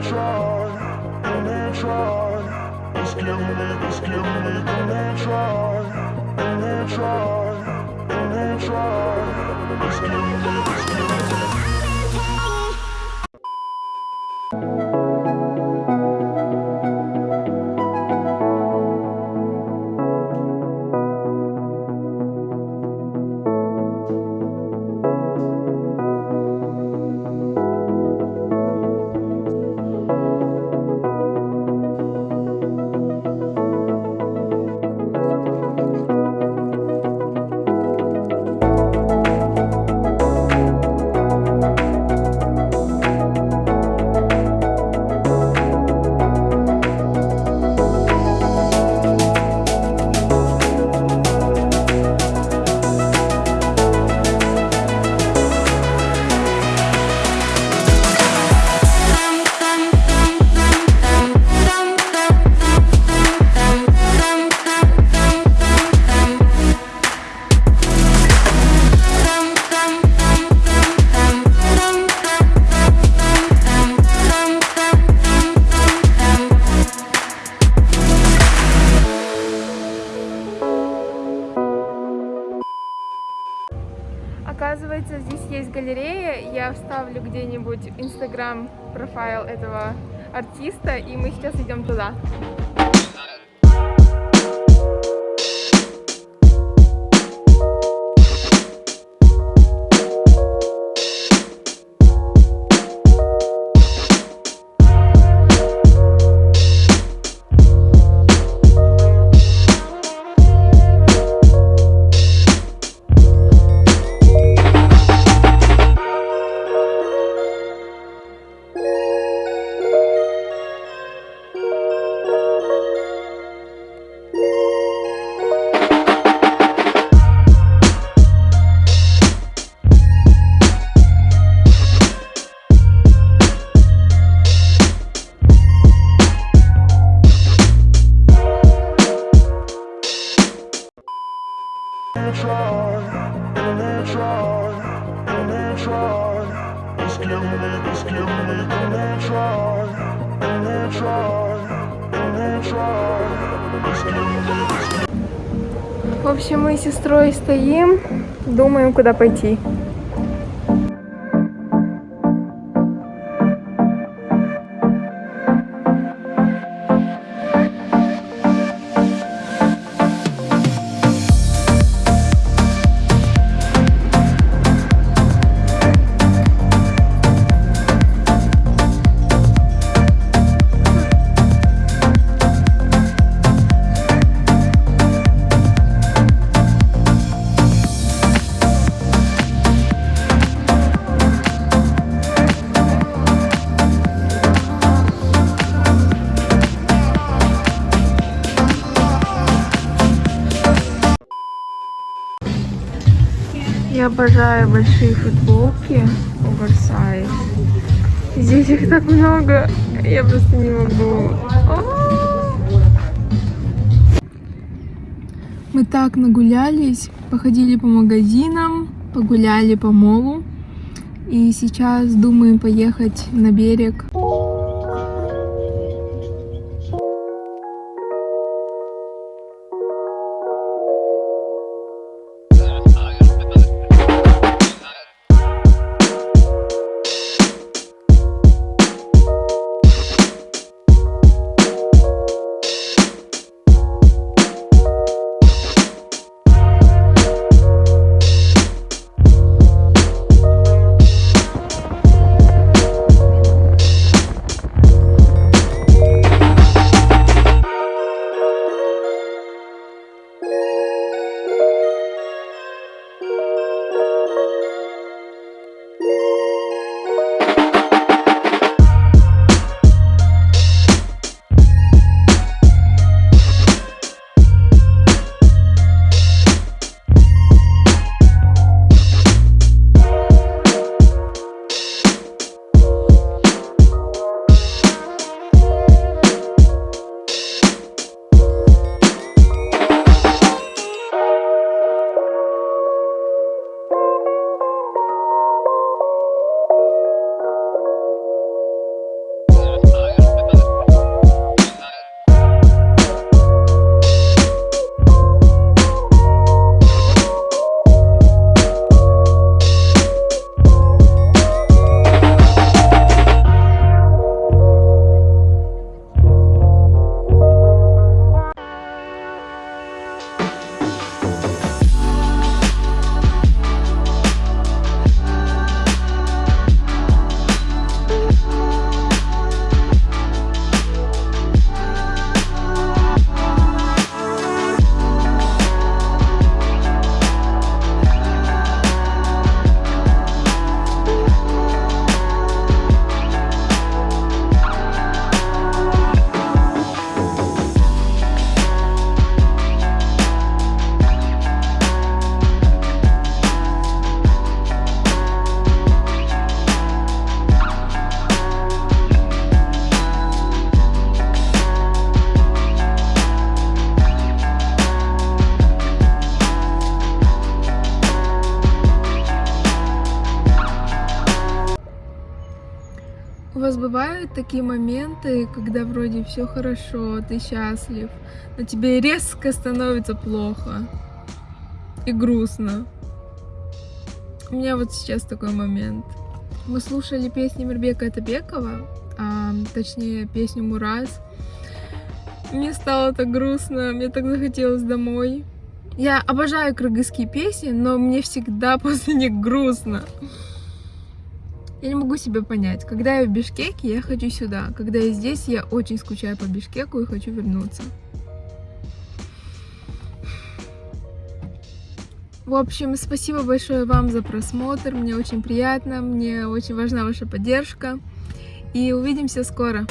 me try, give me try. Just give me, just give me, give me try, give me try, give me try. Just give me, just give me. Я вставлю где-нибудь инстаграм профайл этого артиста, и мы сейчас идем туда. В общем, мы с сестрой стоим, думаем, куда пойти. Я обожаю большие футболки оверсайз. Здесь их так много, я просто не могу. А! Мы так нагулялись, походили по магазинам, погуляли по молу. И сейчас думаем поехать на берег. Вас бывают такие моменты, когда вроде все хорошо, ты счастлив, но тебе резко становится плохо и грустно? У меня вот сейчас такой момент. Мы слушали песни Мирбека Атабекова, а, точнее песню Мураз. Мне стало так грустно, мне так захотелось домой. Я обожаю кыргызские песни, но мне всегда после них грустно. Я не могу себе понять, когда я в Бишкеке, я хочу сюда. Когда я здесь, я очень скучаю по Бишкеку и хочу вернуться. В общем, спасибо большое вам за просмотр. Мне очень приятно, мне очень важна ваша поддержка. И увидимся скоро.